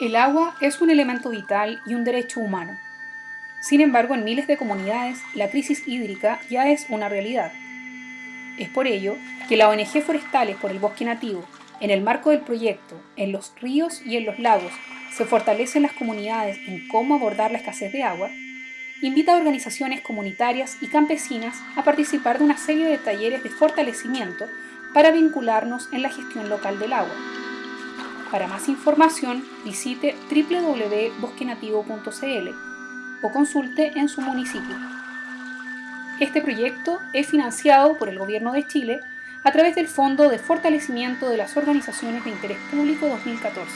El agua es un elemento vital y un derecho humano. Sin embargo, en miles de comunidades, la crisis hídrica ya es una realidad. Es por ello que la ONG Forestales por el Bosque Nativo, en el marco del proyecto En los ríos y en los lagos se fortalecen las comunidades en cómo abordar la escasez de agua, invita a organizaciones comunitarias y campesinas a participar de una serie de talleres de fortalecimiento para vincularnos en la gestión local del agua. Para más información, visite www.bosquenativo.cl o consulte en su municipio. Este proyecto es financiado por el Gobierno de Chile a través del Fondo de Fortalecimiento de las Organizaciones de Interés Público 2014.